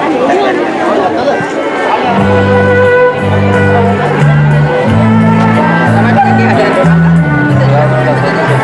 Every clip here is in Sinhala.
Sama ada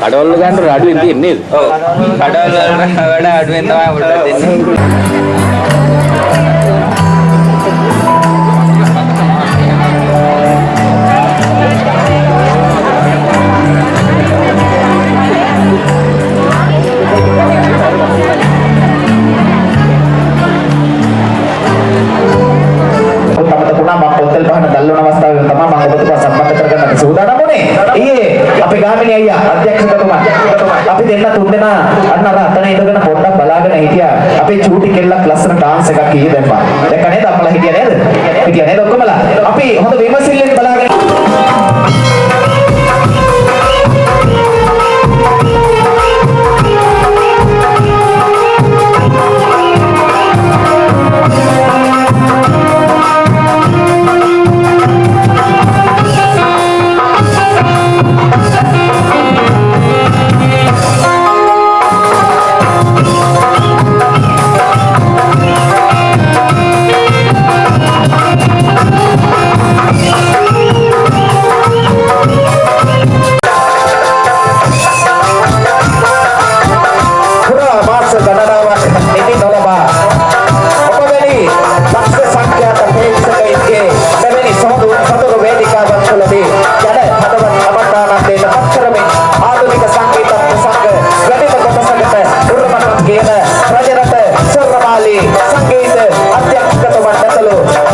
කඩවල ගන්න රඩු ඉතින් නේද? ඔව්. කඩවල වඩා අඩුවෙන් තමයි උඩට දෙන්නේ. pueblo.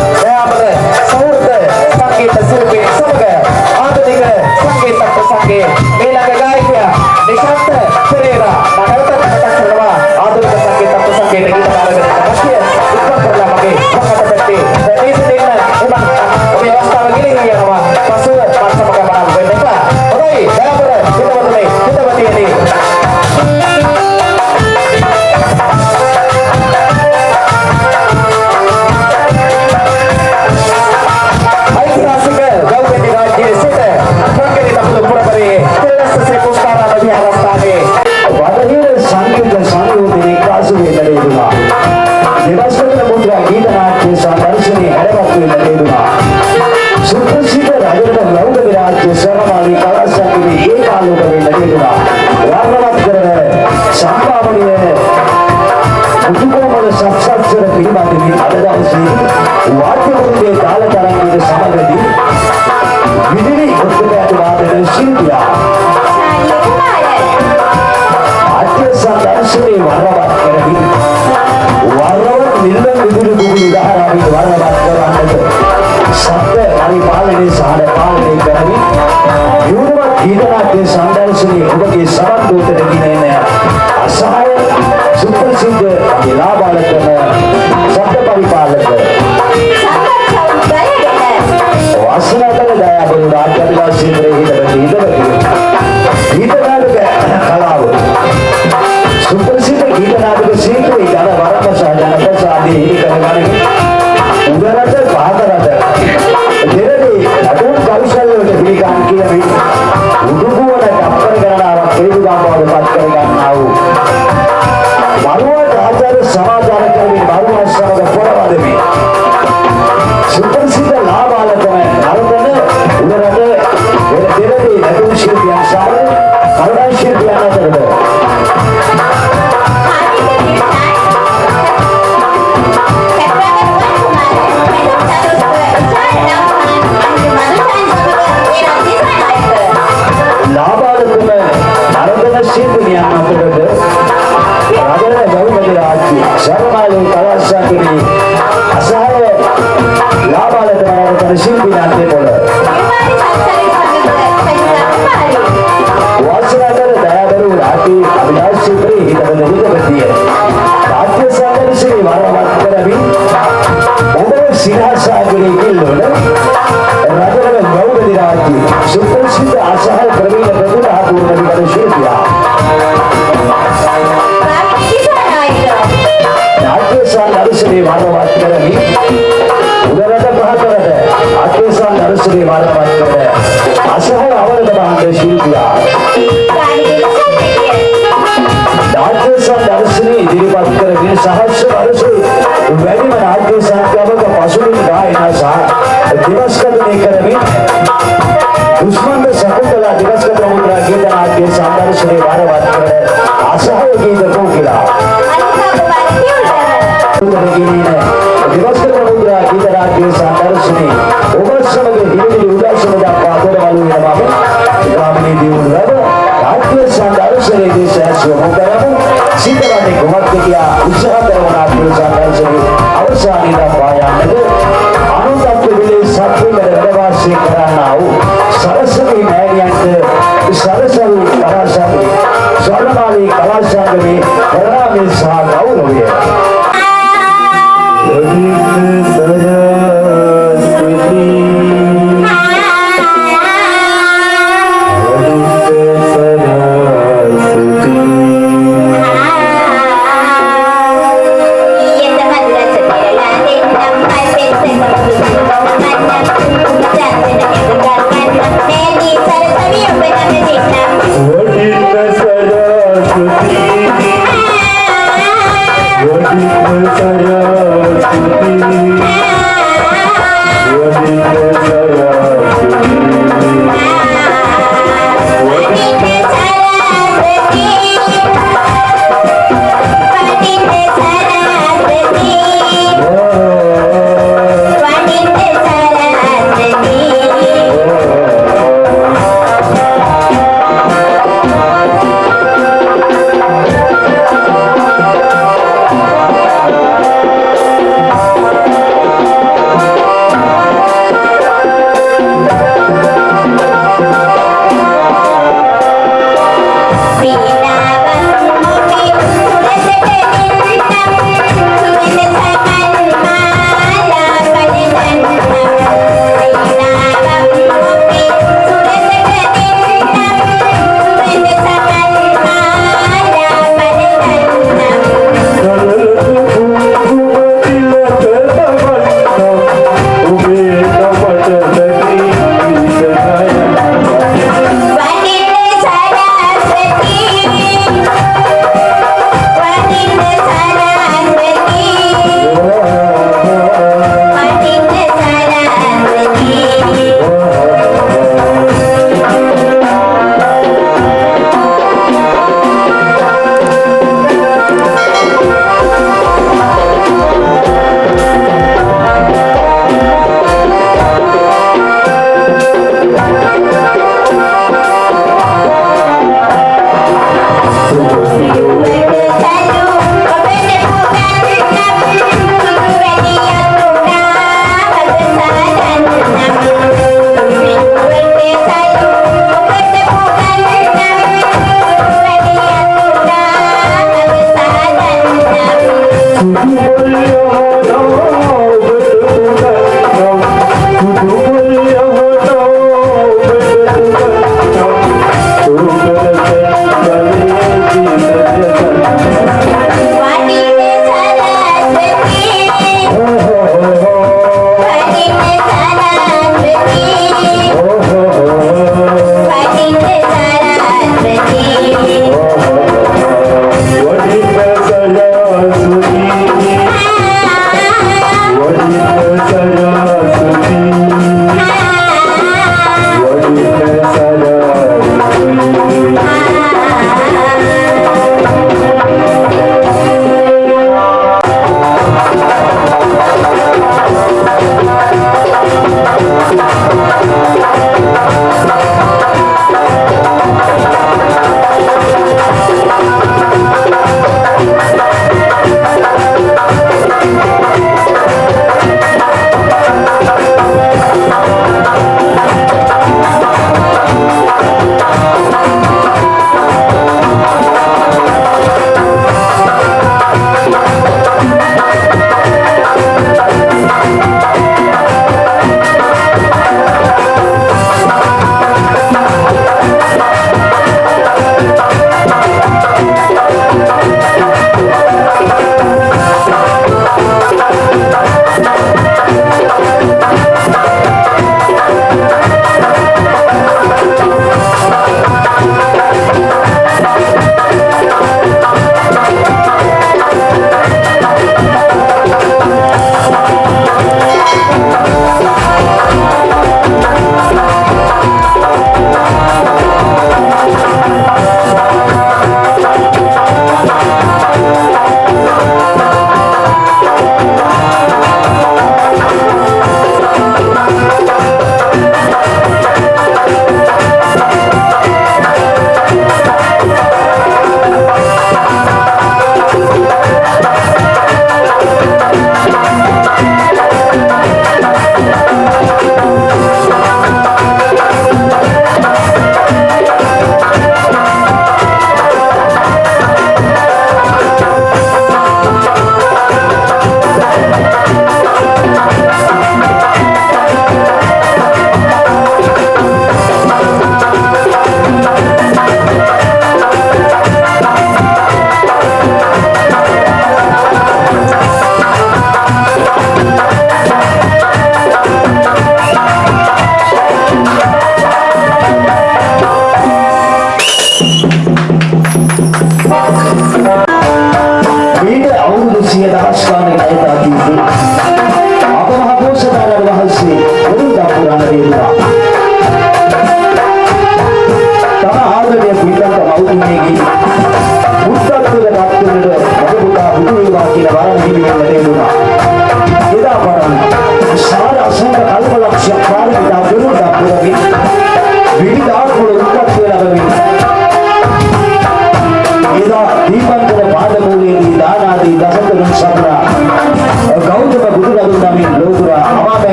ये ना बालक sorry.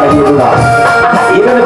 la viuda. Y viene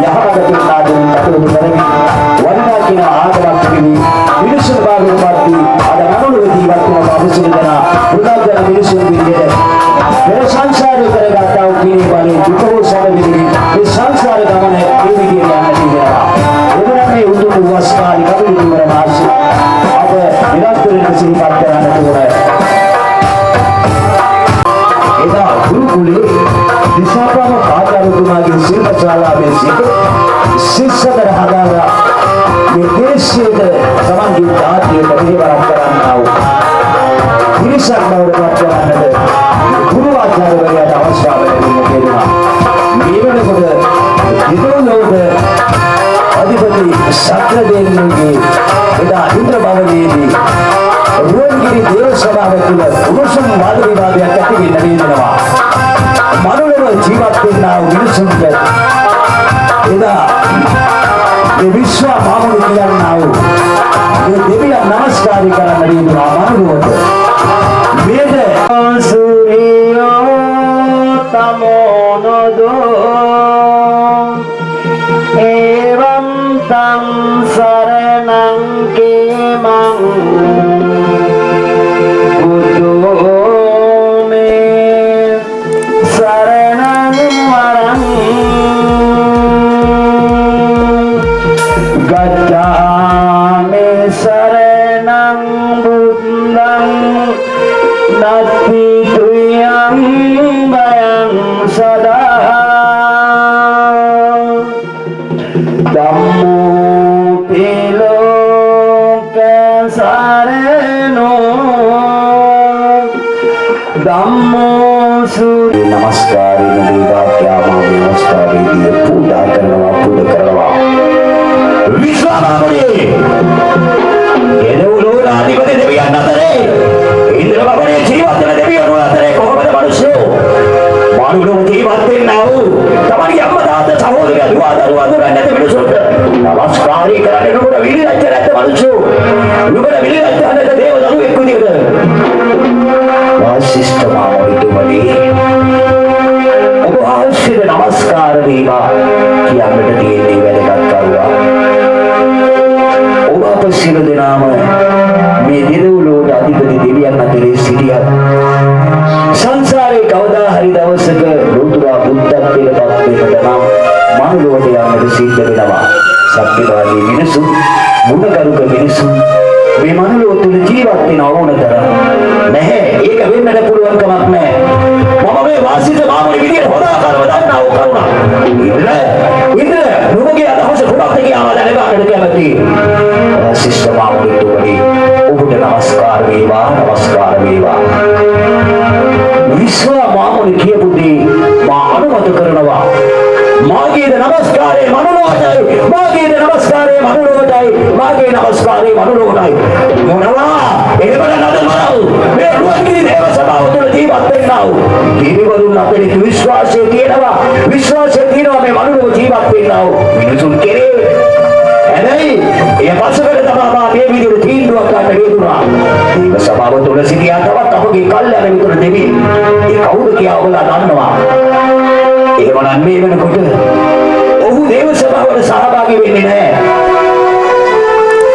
යහපත පින්නා දෙන කටයුතු කරමින් වඩිනා කියන ආගමක් පිළිවි මිනිසුන් බාහිරපත්ති අද මනුලොව ජීවත් වන මිනිසුන් දෙනා බුද්ධ මිනිසුන් විදිහට පෙර සංසාරේ කරගත්තා වූ කිනේ බලේ දුකෝ සැලවිලි මේ සංසාර ගමන මේ විදිහට යන්න තියෙනවා එවනම් මේ උතුම් වස්කාලි කටයුතු කරන ආශි අප නිරන්තරයෙන් සිහිපත් කරන්නට ඕනේ එදා ගුරුකුලේ දිසාපාම ආචාර්යතුමාගේ ශිල්පශාලාවේ සිට ශිෂ්‍යතර හදාලා මේ දේශයේ සමන්ගේ ජාතියට පිළිවරක් කරන්නා වූ පිරිසක් බවට පත් කරන්නට ගුරුආචාර්යවරයාට අවස්ථාව ලැබුණ කියනවා. මේ වෙනකොට විදුලෝක අධිපති සත්‍රදේවගේ එදා ඉන්ද්‍ර භවනයේදී රුවන්ගිරි දේව සභාව තුළ උණුසුම් වාද විවාදයක් ඇති වෙන්න නේදනවා. මනුලව ජීවත් වෙන්නා වූ මිනිසුන්ට එදා ඒ විශ්ව මාමුළු කියන්නා වූ මේ දෙවියන් නමස්කාරය කරන්න නේදනවා සරණං බුද්ධං නත්ති තුයං බයං සදා ධම්මෝ පිලෝක සරණෝ ධම්මෝ සුරි නමස්කාරය නදීවා ක්‍යාමා නමස්කාරය පූජා කරනවා පුද කරනවා විශ්වාමාමුනියේ නැති මිනිසුන්ට නමස්කාරී කරන්නේ නුඹට විලිලැජ්ජ නැති මිනිස්සු නුඹට විලිලැජ්ජ නැති දේව දරුවෙක් විදිහට වාසිෂ්ඨ මාමෝලිතුමනි ඔබ ආශ්‍රිත නමස්කාර වේවා කියන්නට තියෙන්නේ වැදගත් කරුණා ඔබ අප සියලු දෙනාම මේ දිරවලෝට අධිපති දෙවියන් අතරේ සිටියත් සංසාරේ කවදා හරි දවසක ලෝතුරා බුද්ධත්වයට පත් වෙන්නට නම් මනුලොවට යන්නට සිද්ධ වෙනවා. සත්‍යවාදී මිනිසුන් ගුණකරුක මිනිසුන් මේ මනුලොව තුල ජීවත් වෙන ඕන තරම් නැහැ. ඒක වෙන්නට පුළුවන් කමක් නැහැ. මම මේ වාසිත මාමුනි විදියට හොදා කරව දන්නා වූ කරුණා ඉන්න ඉන්න නුඹගේ අදහස කුමක්ද කියලා දැනගන්නට කැමතියි ශිෂ්ට මාමුනිතුමනි ඔබට නමස්කාර වේවා නමස්කාර වේවා. විශ්ව මාමුනි කියපු දේ මා අනුමත කරනවා මාගේද නමස්කාරය මනුලෝකයි මාගේද නමස්කාරය මනුලෝකයි මාගේ නමස්කාරය මනුලෝකයි මොනවා? එහෙම නදමරව මේ රුවන්ගිරි දේව සභාව තුළ ජීවත් වෙන්නා වූ දෙවිවරුන් අපිට විශ්වාසය තියෙනවා. විශ්වාසය තියෙනවා මේ මනුලෝක ජීවත් වෙන්නා වූ මිනිසුන් කෙරේ. හැබැයි ඒ පසුකට තමා මා මේ විදිහට තීන්දුවක් ගන්න හේතුණා. ඒක සභාව තුළ සිටියා තවත් අපගේ කල්යන මිතුර දෙවි. ඒ කවුද කියලා ඔයගොල්ලෝ දන්නවා. එහෙමනම් මේ වෙනකොට ඔහු දේව සභාවට සහභාගී වෙන්නේ නැහැ.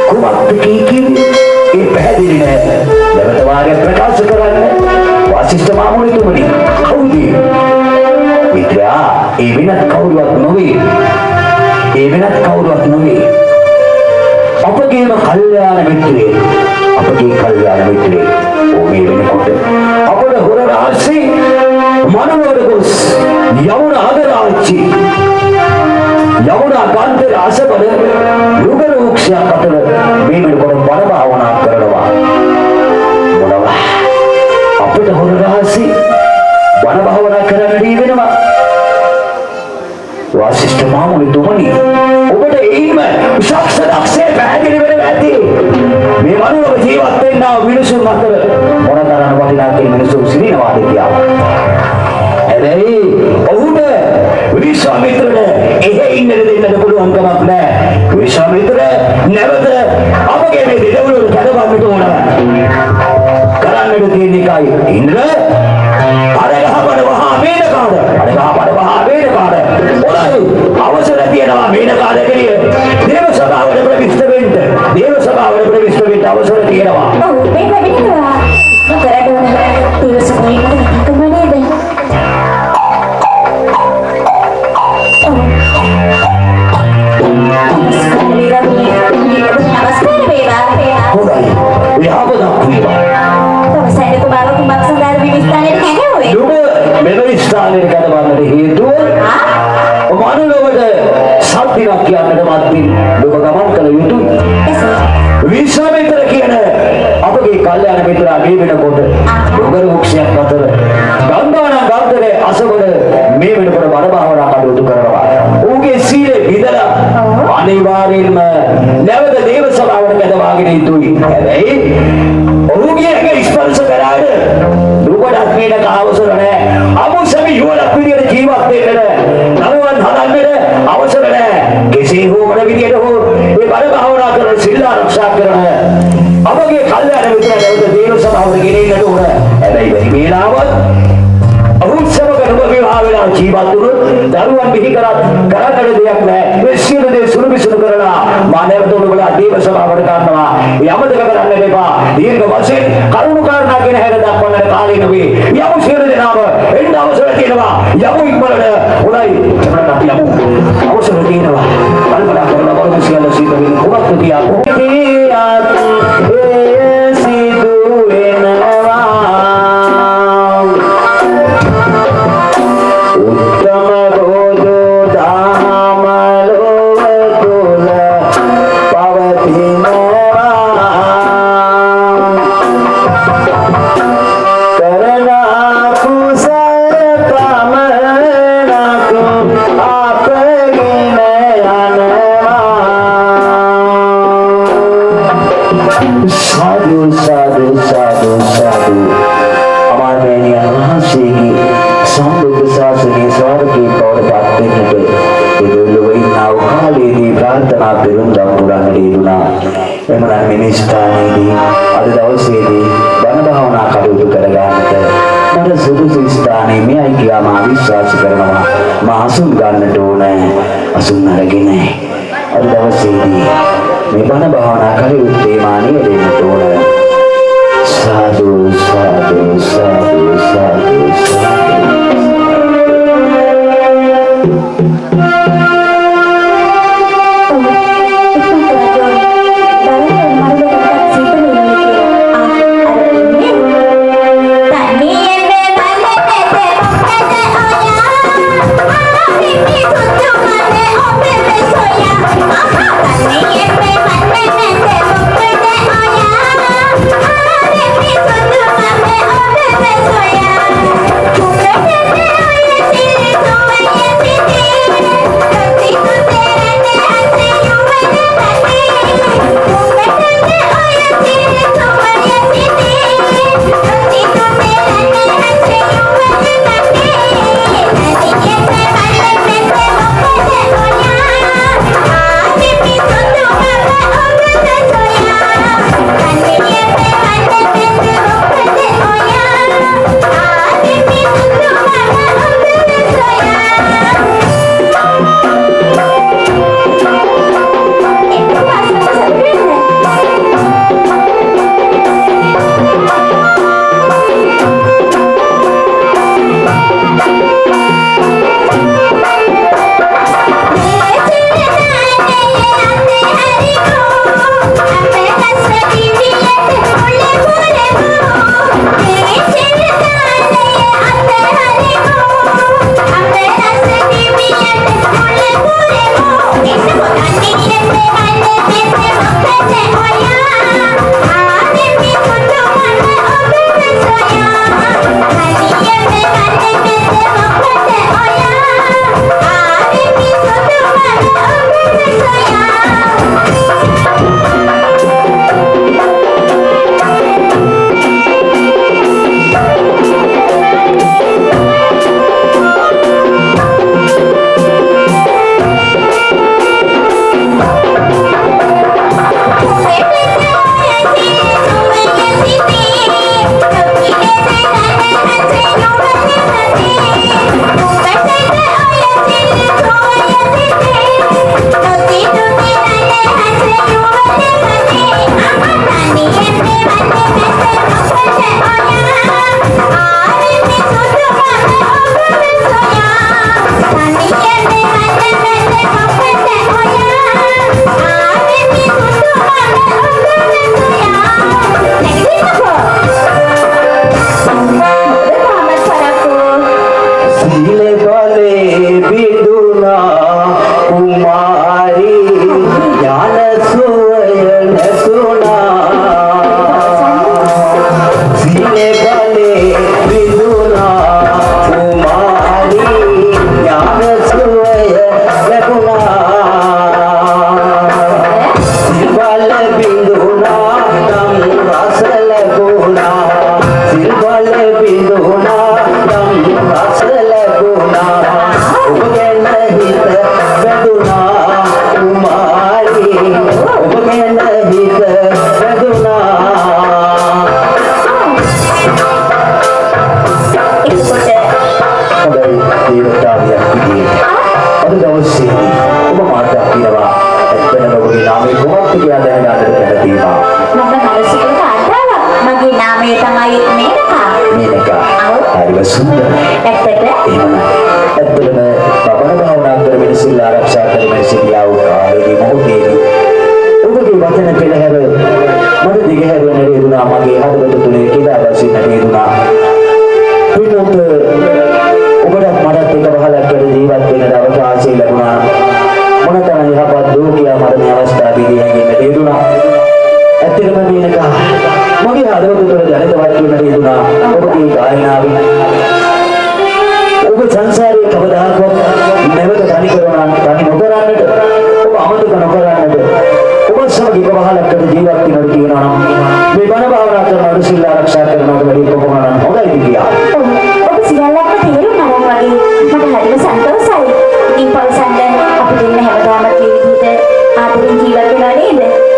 කුමක්ද කිව්වේ? ඒ පැහැදිලි නෑ. නැවත වාගේ ප්‍රකාශ කරන්න. වාසිෂ්ඨ මාමුනිතුමනි. කවුද? මිත්‍රා, ඒ වෙනත් කවුරුවත් නොවේ. ඒ වෙනත් කවුරුවත් නොවේ. අපගේම කල්යාණ මිත්‍රයෙ. අපගේ කල්යාණ මිත්‍රයෙ. ඕ මේ වෙනකොට අපේ හොර රහස්‍ය මනෝවර ගොස් යවුන අගරාච්චි යමුනා ගන්ධර අසබල යුගල වෘක්ෂයක් අතර මේ වෙනකොට බණ භාවනා කරනවා මොනවා අපිට හොර රහසි බණ භාවනා කරන්න දී වෙනවා වාසිෂ්ඨ මාමුනි තුමනි ඔබට එයින්ම විශක්ෂ පැහැදිලි වෙනවා ඇති මේ මනුලව ජීවත් වෙන්නා වූ මිනිසුන් අතර මොනතරම් වටිනාකම් මිනිසුන් සිටිනවාද කියලා හැබැයි ඔහුට විශ්වාමිත්‍රට එහෙ ඉන්නද දෙන්නට පුළුවන් කමක් නැහැ. විශ්වාමිත්‍ර නැවත අපගේ මේ දෙදවලු කඩවන්නට ඕන. කරන්නට තියෙන එකයි ඉන්ද්‍ර. අරගහපඩ වහා මේනකාද අරගහපඩ වහා මේනකාද ඔලයි අවසර තියෙනවා මේනකාද කෙලිය. දේව සභාවට ප්‍රවිෂ්ඨ වෙන්න. දේව සභාවට ප්‍රවිෂ්ඨ වෙන්න අවසර තියෙනවා. ඔව් මේ පැමිණෙනවා. කරට ඕන දිවස මෙවැනි ස්ථානයකට කඩවන්නට හේතුව ආ? මනුලොවට සත්‍යයක් කියන්නට මත්මින් නුඹ ගමන් කළ යුතුයි. එසේ. විශ්වාමිත්‍ර කියන අපගේ කල්යාණ මිත්‍රා මේ වෙනකොට ඩොගර වෘක්ෂයක් අතර ගන්ධාන ගන්ධරේ අසවල මේ වෙනකොට බණ භාවනා කටයුතු කරනවා. ඌගේ සීලේ විදලා අනිවාර්යෙන්ම නැවත දේව සභාවට කැඳවාගෙන යුතුයි. හැබැයි ඔහුගේ ඇඟ ස්පර්ශ කරාද නුඹට මේක අවසර නැවත දේව සභාවට ගෙනෙන්නට ඕන. හැබැයි මේ වේලාවත් ඔහු සමග නුඹ විවාහ වෙලා ජීවත් වුණොත් දරුවන් බිහි කරත් කරන්නට දෙයක් නැහැ. මේ සියලු දේ සුළු විසුළු කරලා මා නැවත උඹලා දේව සභාවට ගන්නවා. යමදක කරන්න එපා. දීර්ඝ වශයෙන් කරුණු කාරණා කියන හැර දක්වන්නට කාලේ නෙවෙයි. යමු සියලු දෙනාම එන්න අවසර තියෙනවා. යමු ඉක්මනට. හොඳයි. එතකොට අපි යමු. අවසර තියෙනවා. කල්පනා කරලා බලමු සියල්ල සිද්ධ වෙන කුමක්ද කියා. මේ ස්ථානයේදී අද දවසේදී බණ භාවනා කටයුතු කරගන්නට මට සුදුසු ස්ථානයේ මෙයයි කියලා මා විශ්වාස කරනවා. මා අසුන් ගන්නට ඕනේ. අසුන් අරගෙන අද දවසේදී මේ බණ භාවනා කටයුත්තේ මා නියැලෙන්නට ඕනේ. සාදු සාදු සාදු සාදු සාදු Thank you.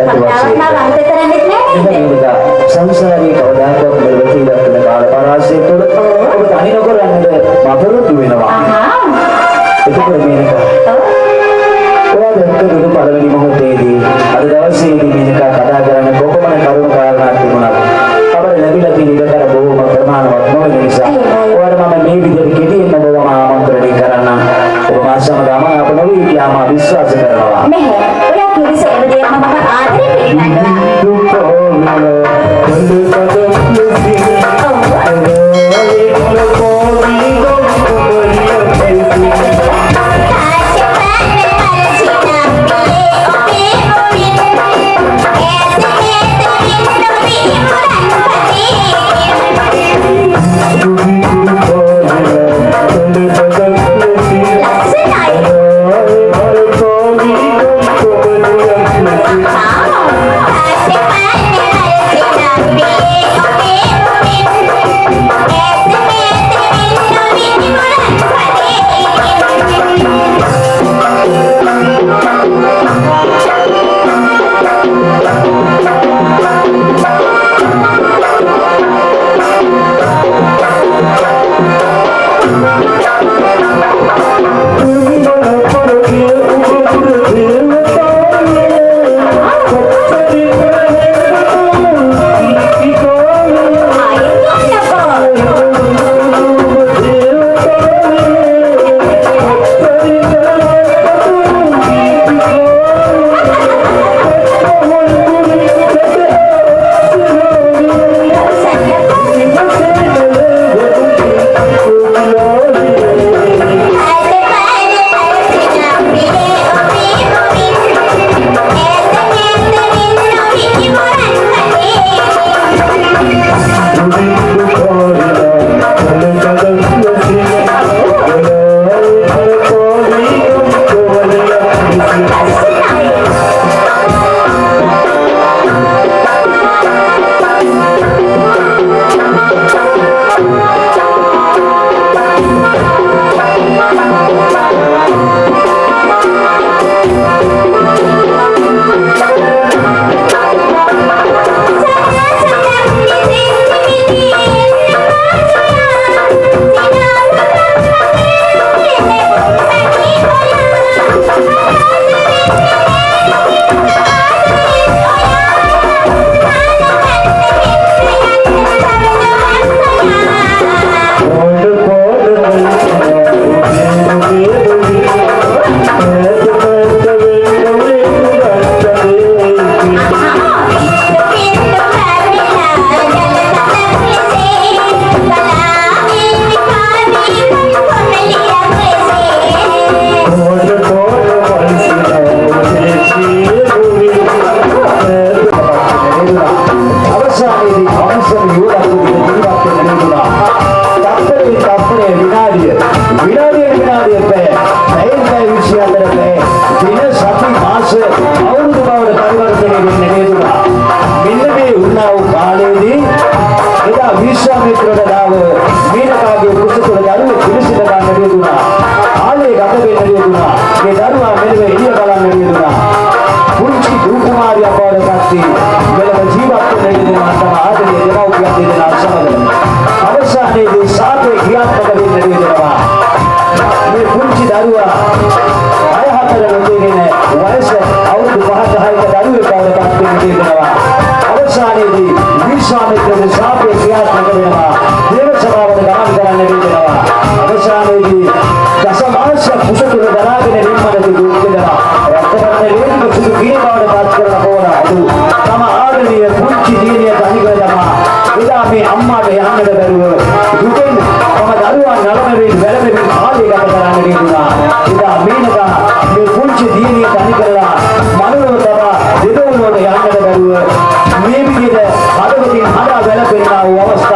කතාවක් නම් අන්ත කරන්නේ නැහැ නේද? සංසාරේ කවදාකවත් මෙලොවට ඉන්න කාල පරාසය තුළ ඔබ තනි නොකරන්නද මතරුතු වෙනවා. එතකොට මේක ඔයා දැක්ක දුක පළවෙනි මොහොතේදී අද දවසේදී මේක කතා කරන්න කොපමණ කරුණු කාරණා තිබුණාද? අපර ලැබිලා තියෙන ඉඩකඩ බොහෝම ප්‍රමාණවත් නොවන නිසා ඔයාට මම මේ විදිහට කෙටියෙන් ඔබව ආමන්ත්‍රණය කරන්න ඔබ මාසම ගම අප නොවී කියාම විශ්වාස කරනවා. à, thiết bị này là අවසානයේදී විශ්වාමිත්‍රගේ ශාපය ක්‍රියාත්මක වෙනවා. දේව සභාවට ගමන් කරන්න වෙනවා. අවසානයේදී දසමාංශ කුසතුල දරාගෙන නිම්මනට දුක් වෙනවා. රත්තරන් ලේනික සුදු කිරි බවට පත් කරන පොර අදු. තම ආදරණීය පුංචි දියණිය තනිකර තමා. එදා මේ අම්මාට යන්නද බැරුව දුකෙන් තම දරුවා නලමෙමින් වැළපෙමින් කාලය ගත කරන්න නිදුනා. එදා මේනකා මේ පුංචි දියණිය තනි කරලා මනුලව තමා දෙදොල්ලට යන්නද බැරුව මේ විදිහට 查到没？那可以了，我。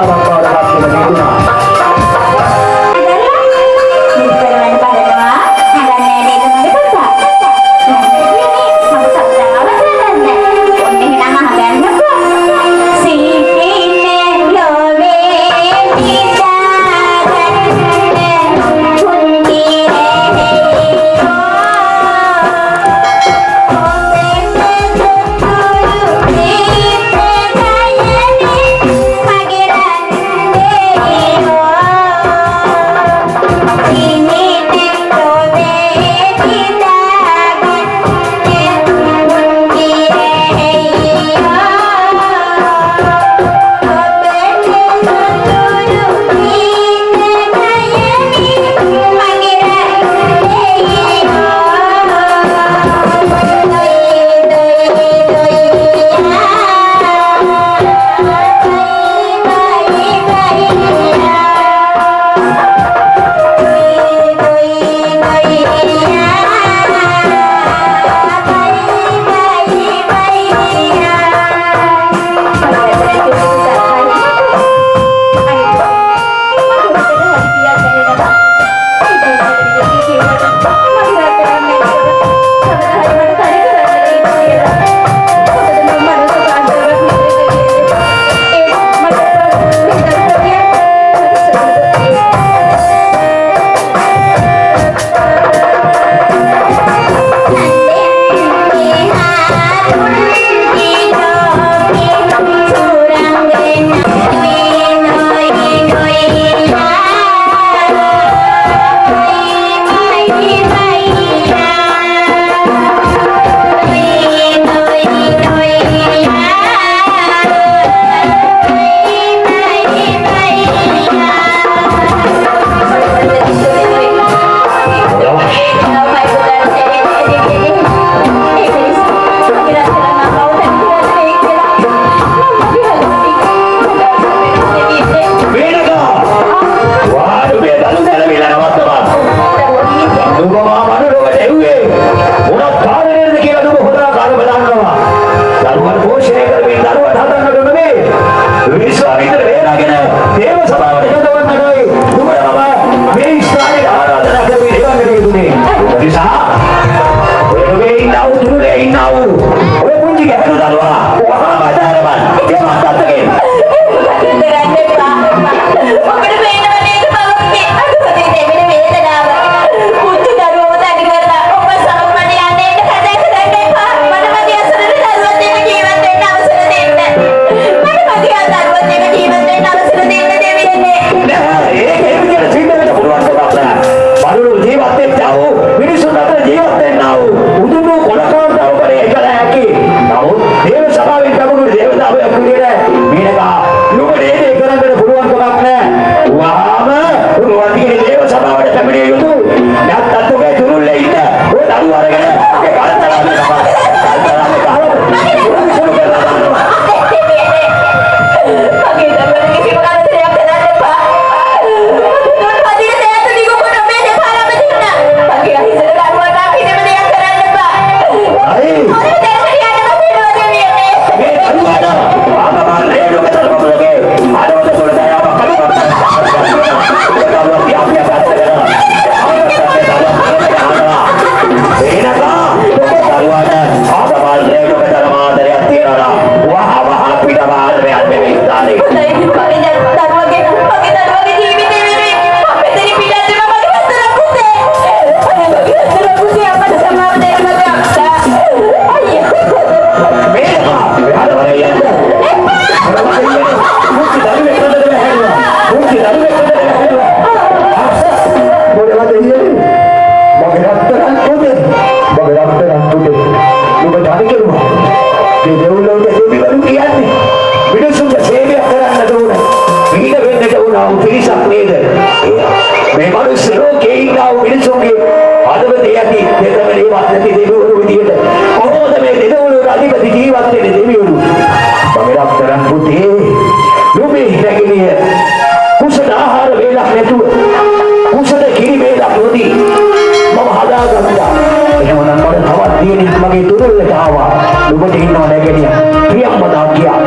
නුඹට ඉන්නව නැගණිය ප්‍රියම්මදා කියා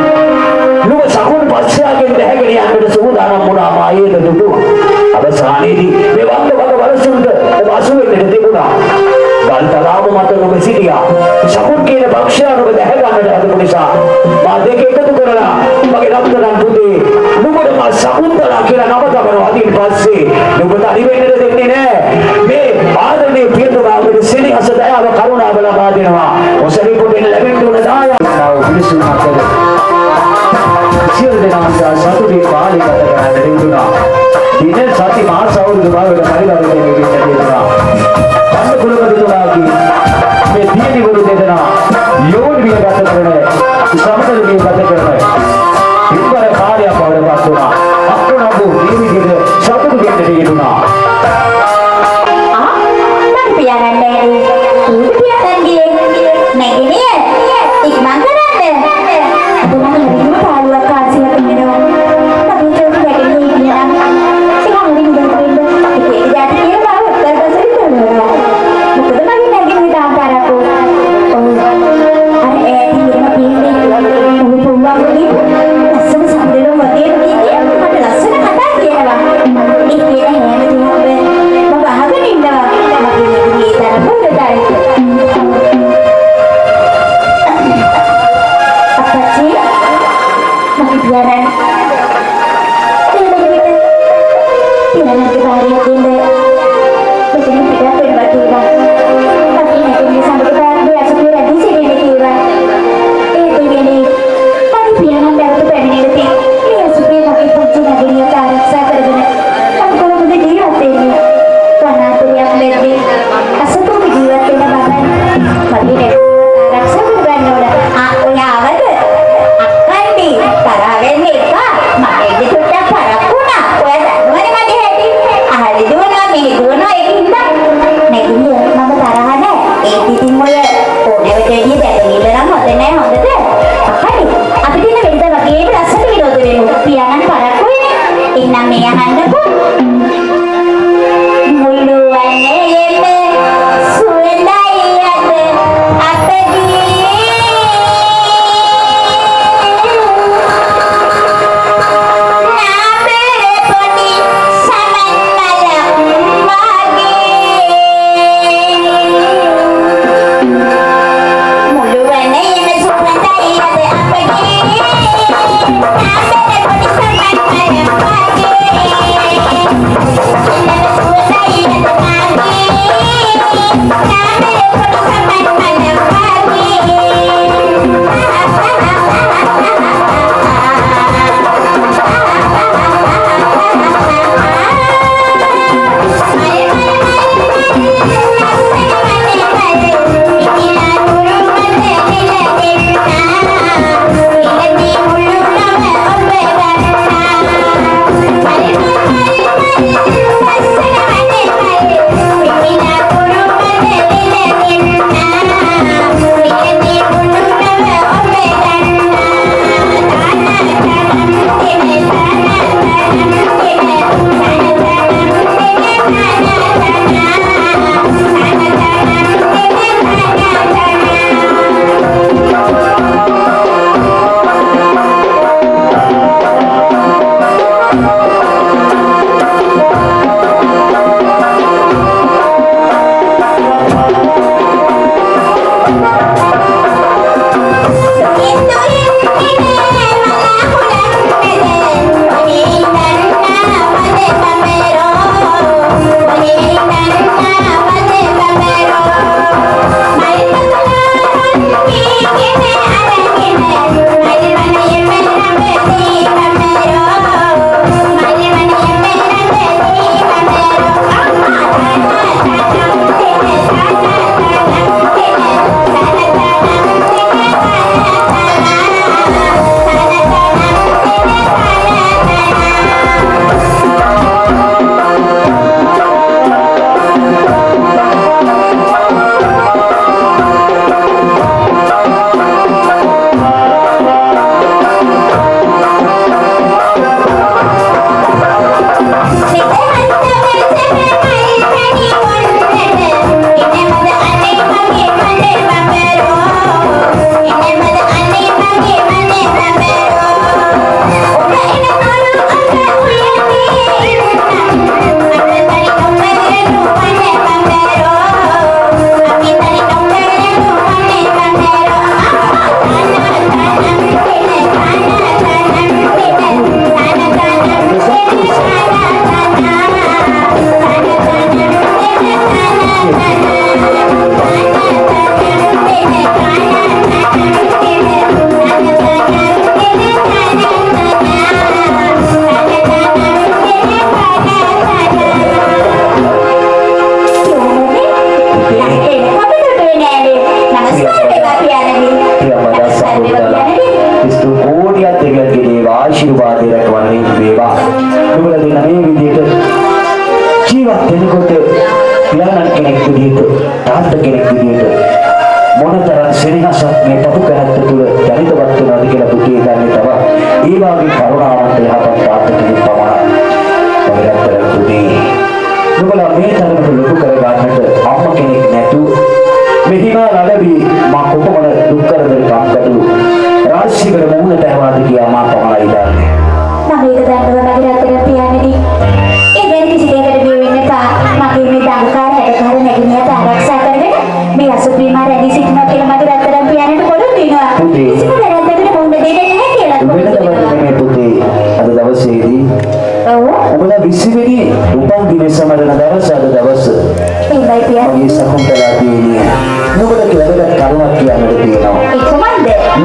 නුඹ සකුන් පස්සයාගෙන් දැහැගෙන යන්නට සූදානම් වුණා මායේද දුටුවා. අවසානයේදී මේ වන්ද වග වලසුන්ට ඔබ අසු වෙන්නට තිබුණා. ගල්තලාව මත නුඹ සිටියා. සකුන් කියන භක්ෂයා නුඹ දැහැ ගන්නට හදපු නිසා මා දෙක එකතු කරලා මගේ රත්තරන් පුතේ නුඹට මා සකුන්තලා කියලා නම තබනවා අදින් පස්සේ නුඹ තනි වෙන්නට දෙන්නේ නැහැ මේ ආදරණීය පියතුමාගේ සෙනෙහස දයාව කරුණාව ලබා දෙනවා. ඔසරි පොඩෙන් ලැබෙන්න උන දායාව පිළිසුන අතර සියලු දෙනාට සතුටේ පාලි ගත කරන්න දෙන්නුනා දින සති මාස අවුරුදු භාවයට පරිවර්තනය වෙන්න දෙන්නුනා පන්න කුලපතිතුමාගේ මේ දියණිවරු දෙදෙනා යෝන් විය ගත කරන සමතල විය ගත කරන ඉක්වර කාර්යයක් බවට පත් වුණා අක්කනබු මේ විදිහට සතුටු දෙන්න දෙන්නුනා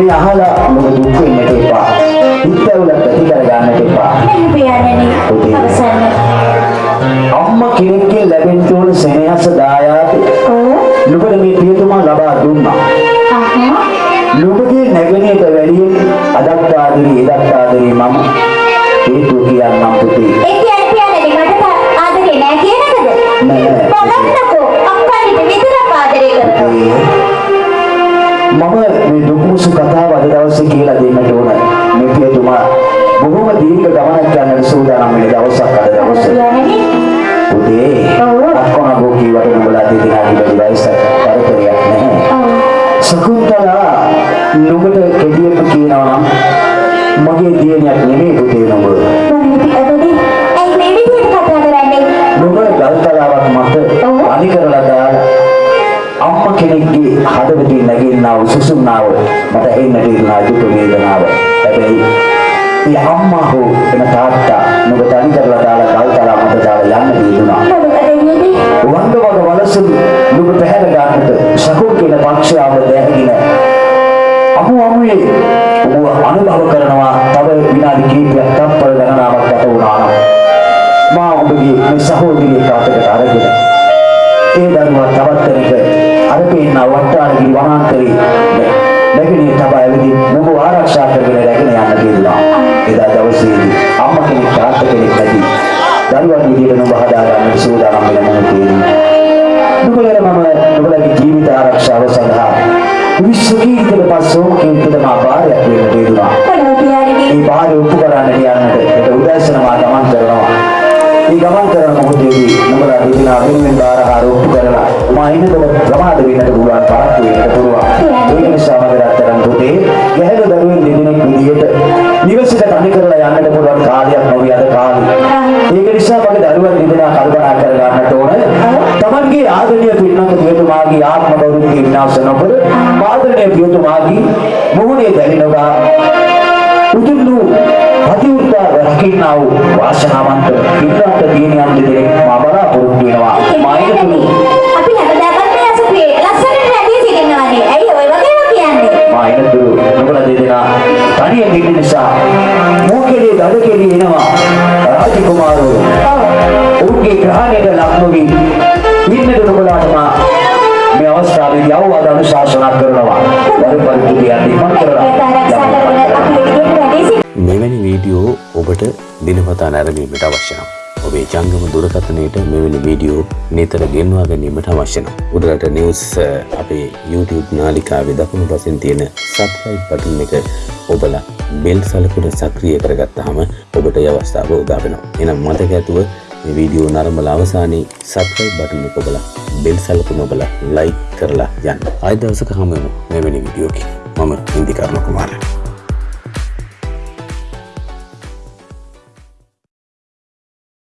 මේ අහලා නුඹ දුක් වෙන්නට එපා. හිතවල ප්‍රතිකර ගන්නට එපා. අම්මා කෙනෙක්ගෙන් ලැබෙන්න ඕන සෙනෙහස දායාද. නුඹට මේ පියතුමා ලබා දුන්නා. නුඹගේ නැගණියට වැඩියෙන් අදත් ආදරේ එදත් ආදරේ මම හේතුව කියන්නම් පුතේ. ඒ කියන්නේ පියාණනි මට ආදරේ නෑ කියන එකද? නෑ. බලන්නකෝ අක්කාට විතරක් ආදරේ කරනවා. මම මේ දුක්මුසු කතාව අද දවසේ කියලා දෙන්නට ඕන. මේ පියතුමා බොහොම දීර්ඝ ගමනක් යන සූදානම් වෙන දවසක් අද දවසේ. ඔව්. අක්කෝන ගෝකී වට නුඹලා දෙදෙනාගේ වැඩි වයසක් කරදරයක් නැහැ. සකුන්තලා නුඹට කෙටියෙන්ම කියනවා නම් මගේ දියණියක් නෙමෙයි පුතේ නුඹ. නුඹ ගල්තලාවක් මත ඔව්. අනි කරලා දාලා අම්මා කෙනෙක්ගේ හදවතින් නැගෙන්නා වූ සුසුම්නාව මට එන්නට ඉරුණා දුක වේදනාව. හැබැයි ඒ අම්මා හෝ එන තාත්තා නුඹ තනි කරලා දාලා ගල්තලා මත දාලා යන්න දීුණා. මොකද වෙන්නේ? වංග වග වලසුන් නුඹ පැහැර ගන්නට සකෝ කියන පක්ෂයාව දැහැගෙන අමු අමුයේ ඔබ අනුභව කරනවා තව විනාඩි කිහිපයක් තත්පර ගණනාවක් ගත වුණා නම් මා ඔබගේ මේ සහෝදරිය කාටකට අරගෙන ඒ දරුවා තවත් කෙනෙක් අර පේන වට්ටාලගේ වනාන්තරේ නැගිනේ තබා ඇවිදින් නුඹ ආරක්ෂා කරගෙන රැගෙන යන්න කියලා එදා දවසේදී අම්මා කෙනෙක් තාත්තා කෙනෙක් නැති දරුවන් විදියට නුඹ හදා ගන්නට සූදානම් වෙන මොහොතේදී නුඹලට මම නුඹලගේ ජීවිත ආරක්ෂාව සඳහා විශ්වකීර්තියට පස්සෝ කීර්තියට මා බාරයක් වෙන්න පියාණනි? මේ බාරය ඔප්පු කරන්න යන්නට ඒක උදෑසන මා ගමන් කරනවා. මේ ගමන් කරන මොහොතේදී නුඹලා දෙදෙනා වෙනුවෙන් බාරහාර ඔප්පු කරලා මා ඉන්නකොට ප්‍රමාද වෙන්නට පුළුවන් පාරක් වෙන්නට පුළුවන්. ඒක නිසා මම රත්තරන් පුතේ ගැහැණු දරුවෙන් දෙදෙනෙක් විදියට නිවසට තනි කරලා යන්නට පුළුවන් කාලයක් නොවේ අද කාලේ. ඒක නිසා මගේ දරුවන් දෙදෙනා කල්පනා කර ගන්නට ඕන. තමන්ගේ ආදරණීය පින්නක පියතුමාගේ ආත්ම ගෞරවය විනාශ නොකර ආදරණීය පියතුමාගේ මොහොනේ දැනෙනවා උතුම් වූ පතිඋත්තා රකින්නා වූ වාසනාවන්ත පින්නන්ත දිනියන් දෙදෙනෙක් මා බලාපොරොත්තු වෙනවා. මායිතුළු අපි කියන්නේ? මායිතුළු නුඹලා දෙදෙනා තනියෙන් ඉන්න නිසා මෝකෙලේ දඩ කෙලි එනවා. රාජකුමාරෝ. ඔවුන්ගේ ග්‍රහණයට ලක් නොවී ඉන්නට නුඹලාට මා අවස්ථාවේදී අවවාද අනුශාසනා කරනවා. වරු පරිපූර්ණ යන්නේ මම කරලා. මෙවැනි වීඩියෝ ඔබට දිනපතා නැරඹීමට අවශ්‍ය නම් ඔබේ ජංගම දුරකථනයට මෙවැනි වීඩියෝ නිතර ගෙන්වා ගැනීමට අවශ්‍ය නම් උඩරට නිවුස් අ, අපේ YouTube නාලිකාවේ දකුණු පසින් තියෙන subscribe button එක ඔබලා බෙල් සලකුණ සක්‍රිය කරගත්තාම ඔබට ඒ අවස්ථාව උදා වෙනවා. එහෙනම් මතක ඇතුව මේ වීඩියෝ නරඹලා අවසානයේ subscribe button එක ඔබලා බෙල් සලකුණ ඔබලා like කරලා යන්න. ආයෙ දවසක හමු වෙමු මෙවැනි වීඩියෝකින්. මම ඉන්දිකර්ණ කුමාරයා